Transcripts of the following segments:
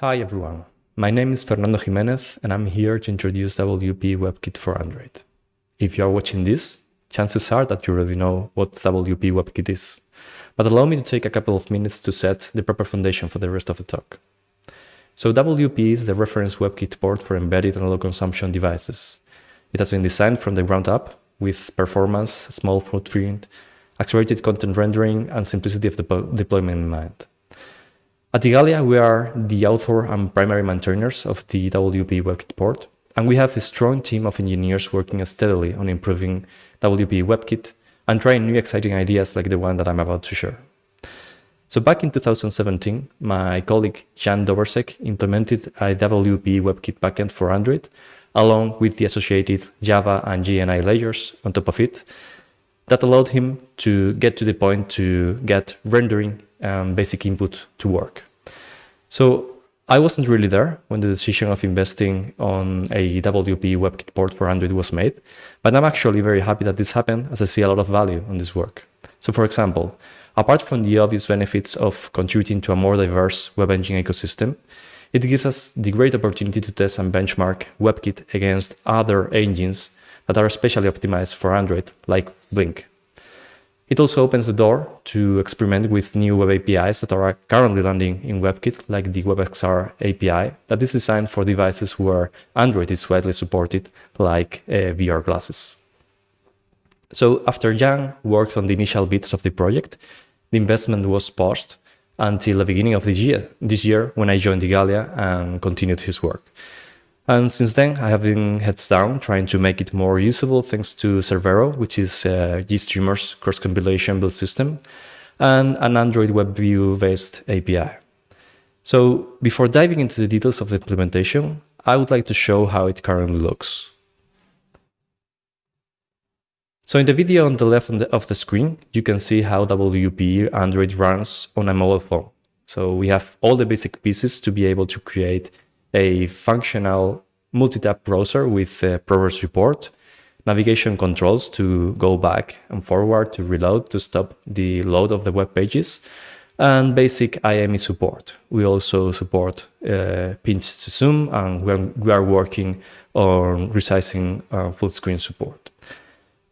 Hi everyone, my name is Fernando Jimenez and I'm here to introduce WPE WebKit for Android. If you are watching this, chances are that you already know what WPE WebKit is, but allow me to take a couple of minutes to set the proper foundation for the rest of the talk. So WPE is the reference WebKit port for embedded and low consumption devices. It has been designed from the ground up with performance, small footprint, accelerated content rendering, and simplicity of deployment in mind. At Igalia, we are the author and primary maintainers of the WPE WebKit port, and we have a strong team of engineers working steadily on improving WPE WebKit and trying new exciting ideas like the one that I'm about to share. So back in 2017, my colleague Zan Dobersek implemented a WPE WebKit backend for Android, along with the associated Java and JNI layers on top of it, that allowed him to get to the point to get rendering um, basic input to work. So I wasn't really there when the decision of investing on a WPE WebKit port for Android was made, but I'm actually very happy that this happened as I see a lot of value on this work. So for example, apart from the obvious benefits of contributing to a more diverse web engine ecosystem, it gives us the great opportunity to test and benchmark WebKit against other engines that are especially optimized for Android, like Blink. It also opens the door to experiment with new web APIs that are currently landing in WebKit, like the WebXR API that is designed for devices where Android is widely supported, like uh, VR glasses. So after Jan worked on the initial bits of the project, the investment was paused until the beginning of this year, this year when I joined Igalia and continued his work. And since then, I have been heads down trying to make it more usable thanks to Cerbero, which is uh, GStreamer's cross-compilation build system, and an Android WebView-based API. So before diving into the details of the implementation, I would like to show how it currently looks. So in the video on the left of the screen, you can see how WPE Android runs on a mobile phone. So we have all the basic pieces to be able to create a functional multi-tab browser with a progress report, navigation controls to go back and forward to reload to stop the load of the web pages, and basic IME support. We also support uh, pinch to zoom and we are, we are working on resizing uh, full screen support.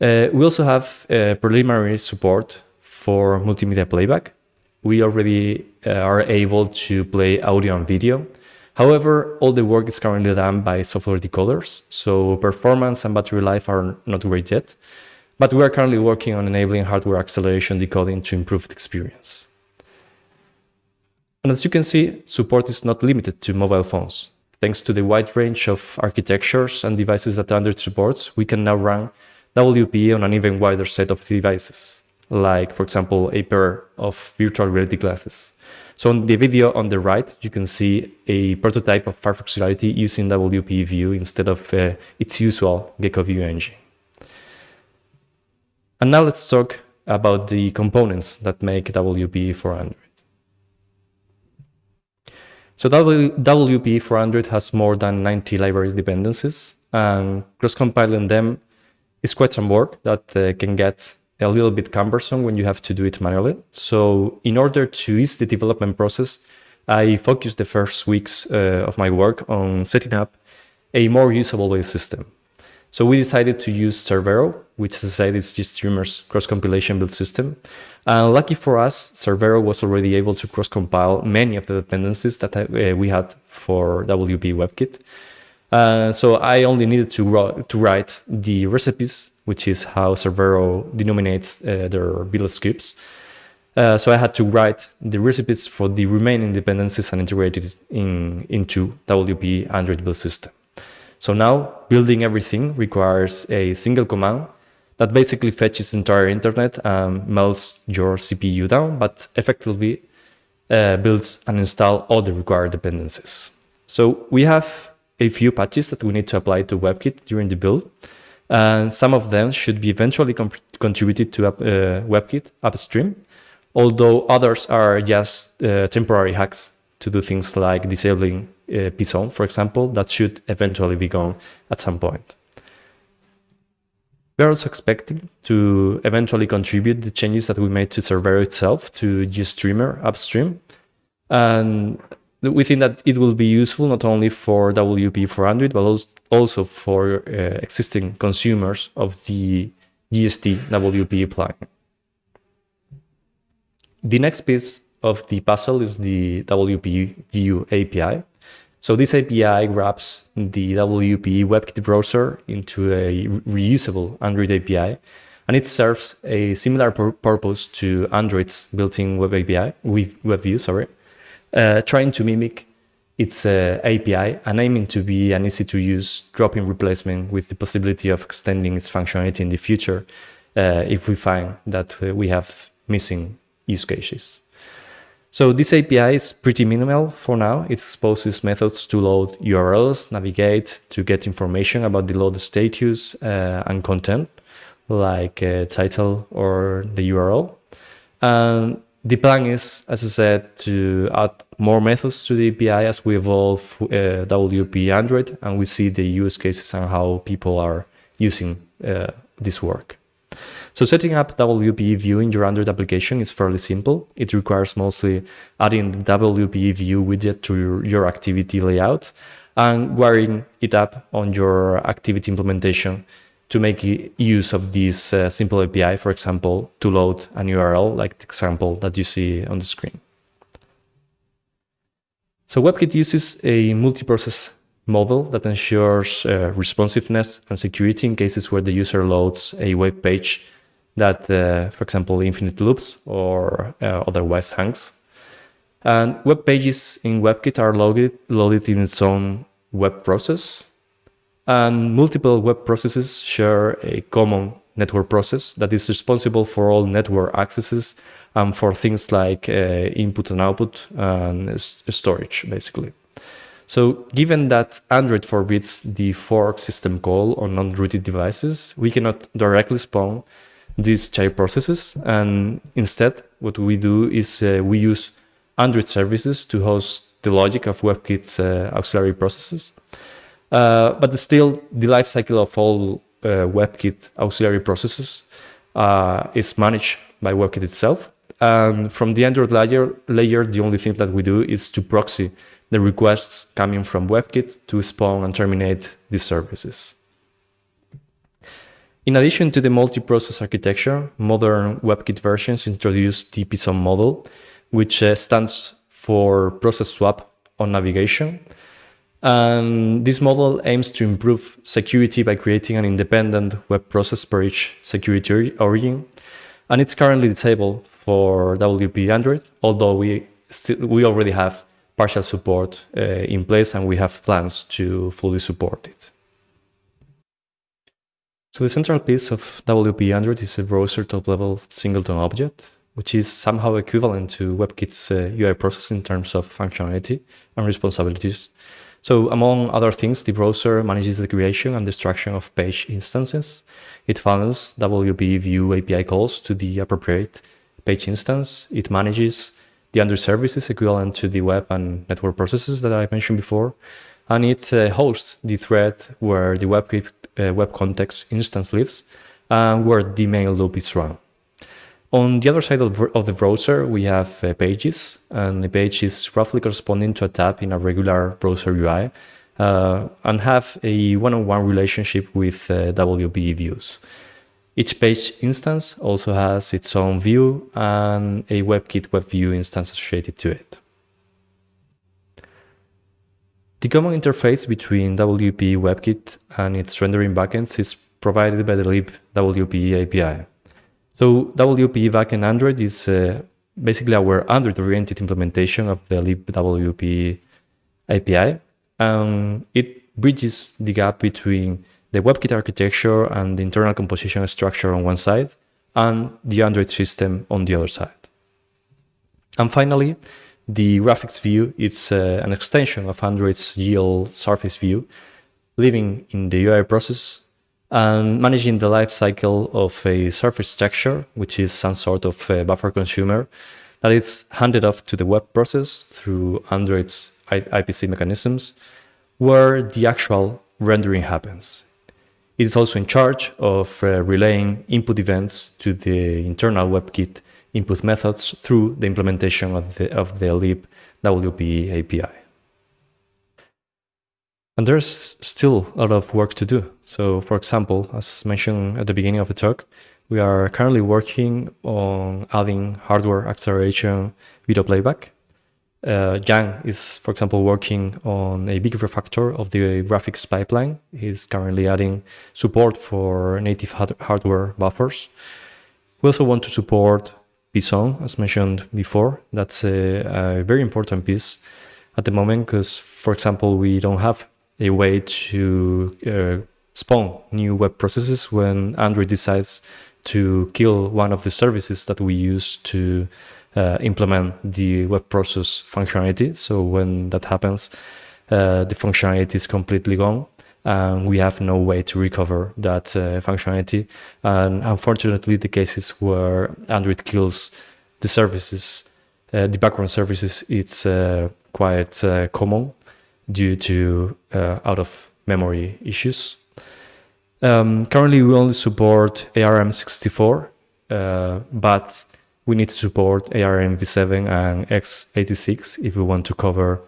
Uh, we also have uh, preliminary support for multimedia playback. We already uh, are able to play audio and video However, all the work is currently done by software decoders, so performance and battery life are not great yet, but we are currently working on enabling hardware acceleration decoding to improve the experience. And as you can see, support is not limited to mobile phones. Thanks to the wide range of architectures and devices that Android supports, we can now run WPE on an even wider set of devices, like, for example, a pair of virtual reality glasses. So in the video on the right, you can see a prototype of Firefox Reality using WPE View instead of uh, its usual Gecko View engine. And now let's talk about the components that make WPE for Android. So WPE for Android has more than 90 library dependencies, and cross-compiling them is quite some work that uh, can get a little bit cumbersome when you have to do it manually. So in order to ease the development process, I focused the first weeks uh, of my work on setting up a more usable based system. So we decided to use Cerbero, which as I said is GStreamer's cross-compilation build system. And lucky for us, Cerbero was already able to cross-compile many of the dependencies that uh, we had for WPE WebKit. Uh, so I only needed to, to write the recipes which is how Cerbero denominates uh, their build scripts. Uh, so I had to write the recipes for the remaining dependencies and integrate it in, into WPE Android build system. So now building everything requires a single command that basically fetches entire internet and melts your CPU down, but effectively uh, builds and install all the required dependencies. So we have a few patches that we need to apply to WebKit during the build and some of them should be eventually contributed to uh, WebKit upstream, although others are just uh, temporary hacks to do things like disabling uh, pzone, for example, that should eventually be gone at some point. We're also expecting to eventually contribute the changes that we made to Cerbero itself to GStreamer upstream. And we think that it will be useful not only for WPE for Android, but also for uh, existing consumers of the GST WPE plugin. The next piece of the puzzle is the WPE View API. So this API wraps the WPE WebKit browser into a reusable Android API, and it serves a similar pur purpose to Android's built-in Web API, web view, sorry, uh, trying to mimic its uh, API and aiming to be an easy-to-use drop-in replacement with the possibility of extending its functionality in the future uh, if we find that uh, we have missing use cases. So this API is pretty minimal for now. It exposes methods to load URLs, navigate, to get information about the load status uh, and content, like uh, title or the URL. And the plan is, as I said, to add more methods to the API as we evolve uh, WPE Android and we see the use cases and how people are using uh, this work. So setting up WPE View in your Android application is fairly simple. It requires mostly adding the WPE View widget to your, your activity layout and wiring it up on your activity implementation to make use of this uh, simple API, for example, to load an URL like the example that you see on the screen. So WebKit uses a multi-process model that ensures uh, responsiveness and security in cases where the user loads a web page that, uh, for example, infinite loops or uh, otherwise hangs. And web pages in WebKit are loaded, loaded in its own web process. And multiple web processes share a common network process that is responsible for all network accesses and for things like uh, input and output and storage, basically. So given that Android forbids the fork system call on non-rooted devices, we cannot directly spawn these child processes. And instead, what we do is uh, we use Android services to host the logic of WebKit's uh, auxiliary processes. Uh, but still, the lifecycle of all uh, WebKit auxiliary processes uh, is managed by WebKit itself. And from the Android layer, layer, the only thing that we do is to proxy the requests coming from WebKit to spawn and terminate these services. In addition to the multi-process architecture, modern WebKit versions introduce the PSON model, which uh, stands for process swap on navigation. And this model aims to improve security by creating an independent web process per each security origin. And it's currently disabled for WPE Android, although we, still, we already have partial support uh, in place and we have plans to fully support it. So the central piece of WPE Android is a browser top-level singleton object, which is somehow equivalent to WebKit's uh, UI process in terms of functionality and responsibilities. So among other things, the browser manages the creation and destruction of page instances. It funnels WPE View API calls to the appropriate page instance. It manages the Android services equivalent to the web and network processes that I mentioned before. And it uh, hosts the thread where the WebKit uh, web context instance lives and where the main loop is run. On the other side of, of the browser, we have uh, pages, and the page is roughly corresponding to a tab in a regular browser UI uh, and have a one-on-one -on -one relationship with uh, WPE views. Each page instance also has its own view and a WebKit web view instance associated to it. The common interface between WPE WebKit and its rendering backends is provided by the libwpe API. So WPE backend Android is uh, basically our Android-oriented implementation of the libwpe API. Um, it bridges the gap between the WebKit architecture and the internal composition structure on one side and the Android system on the other side. And finally, the graphics view is uh, an extension of Android's GL surface view, living in the UI process and managing the life cycle of a surface texture, which is some sort of buffer consumer that is handed off to the web process through Android's IPC mechanisms, where the actual rendering happens. It is also in charge of uh, relaying input events to the internal WebKit input methods through the implementation of the, of the lib API. And there's still a lot of work to do. So for example, as mentioned at the beginning of the talk, we are currently working on adding hardware acceleration video playback. Uh, Jan is, for example, working on a big refactor of the graphics pipeline. He's currently adding support for native hardware buffers. We also want to support PSON, as mentioned before. That's a, a very important piece at the moment because, for example, we don't have a way to uh, spawn new web processes when Android decides to kill one of the services that we use to uh, implement the web process functionality. So when that happens, uh, the functionality is completely gone and we have no way to recover that uh, functionality. And unfortunately, the cases where Android kills the services, uh, the background services, it's uh, quite uh, common due to out of memory issues. Um, currently, we only support ARM64, uh, but we need to support ARM v7 and x86 if we want to cover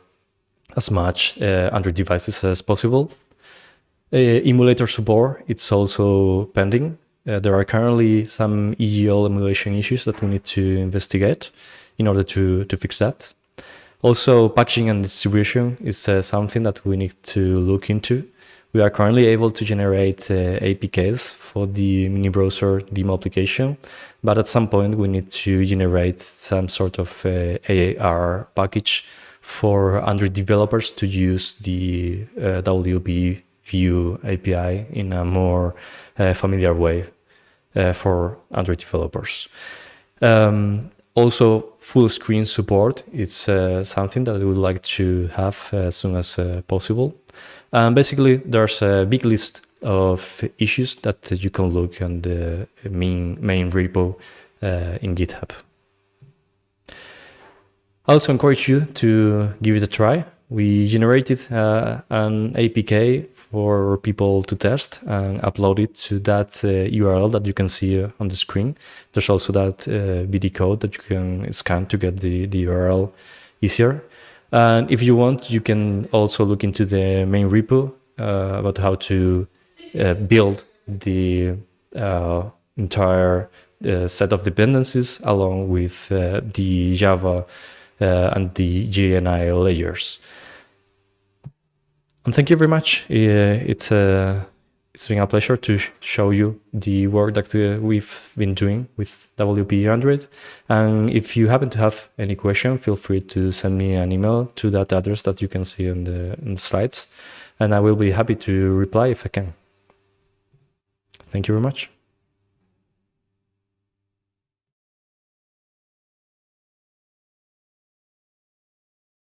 as much uh, Android devices as possible. Uh, emulator support, it's also pending. Uh, there are currently some EGL emulation issues that we need to investigate in order to, to fix that. Also, packaging and distribution is uh, something that we need to look into we are currently able to generate uh, APKs for the mini browser demo application, but at some point we need to generate some sort of uh, AAR package for Android developers to use the uh, WPE View API in a more uh, familiar way uh, for Android developers. Um, also, full screen support. It's uh, something that we would like to have as soon as possible. Um, basically, there's a big list of issues that you can look on the main, main repo uh, in GitHub. I also encourage you to give it a try. We generated uh, an APK for people to test and upload it to that uh, URL that you can see on the screen. There's also that uh, BD code that you can scan to get the, the URL easier. And if you want, you can also look into the main repo uh, about how to uh, build the uh, entire uh, set of dependencies along with uh, the Java uh, and the JNI layers. And thank you very much. it's a it's been a pleasure to show you the work that uh, we've been doing with WPE Android. And if you happen to have any question, feel free to send me an email to that address that you can see on the, on the slides. And I will be happy to reply if I can. Thank you very much.